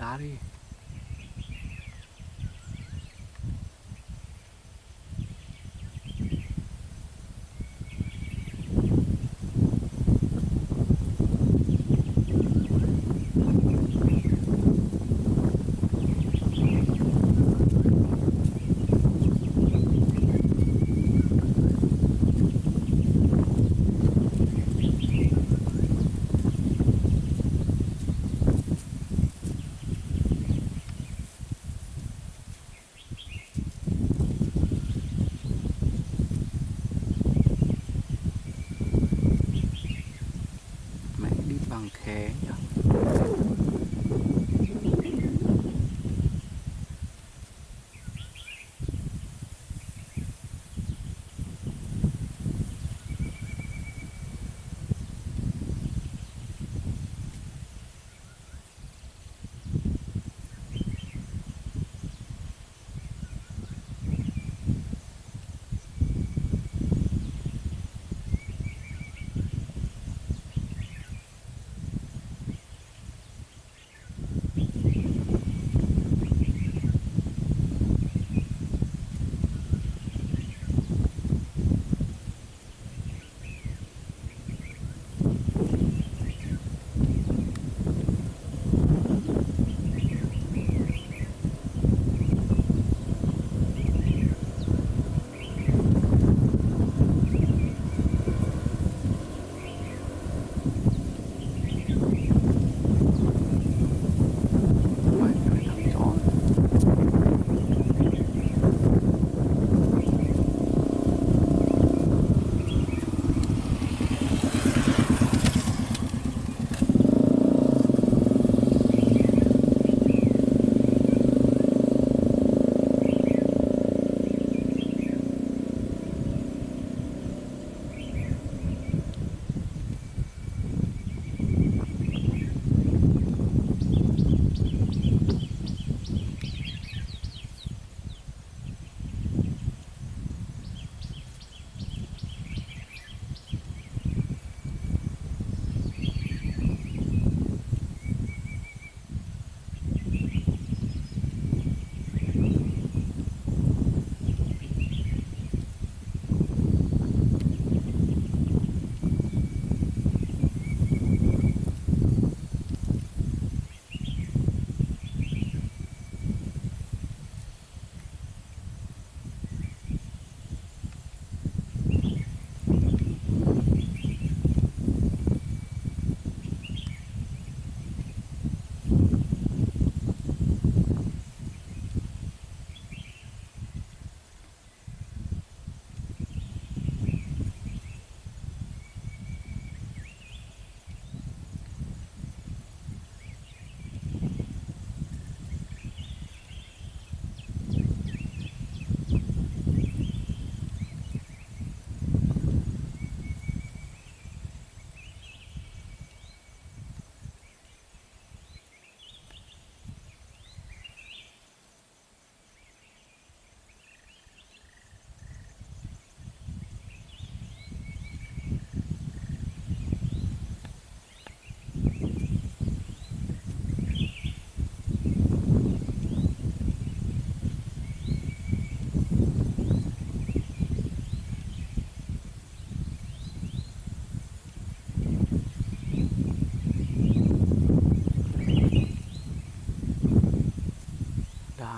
naughty.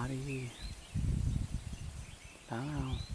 Đi đá không?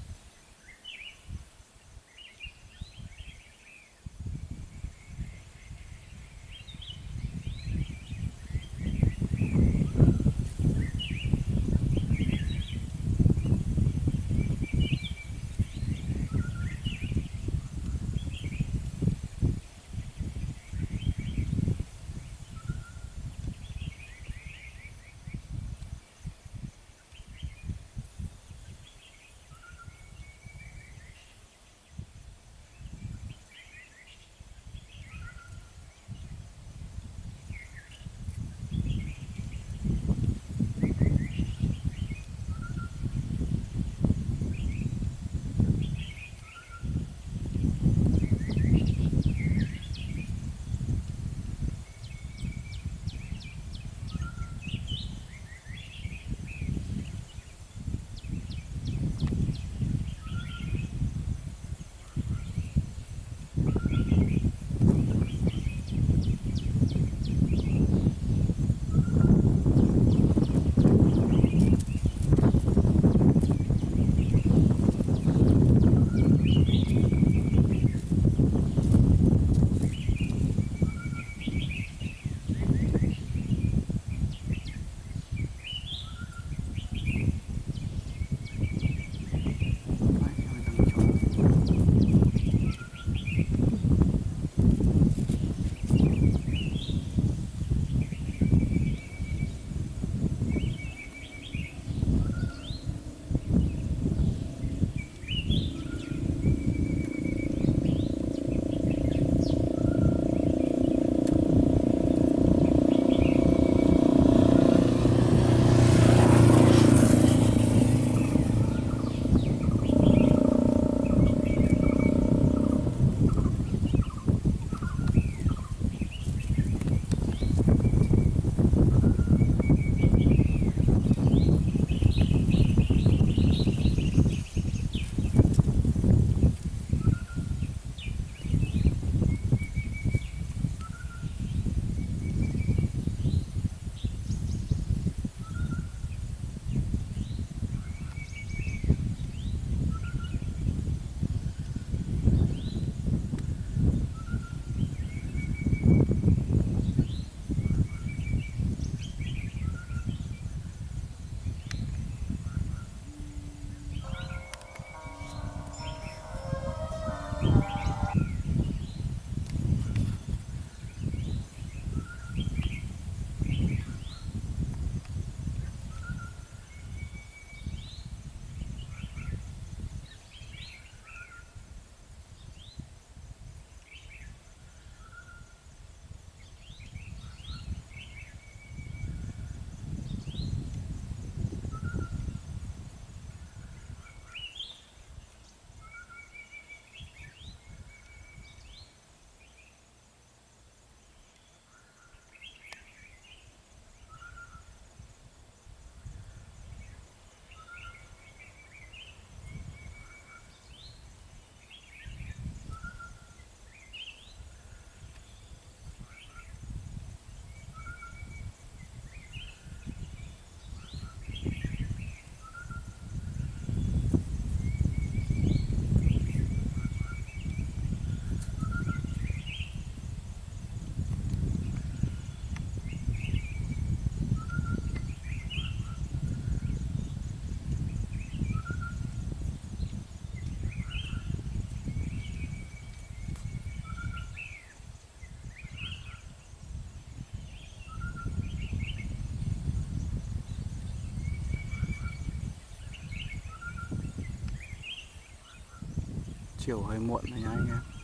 Chiều hơi muộn rồi nha anh em.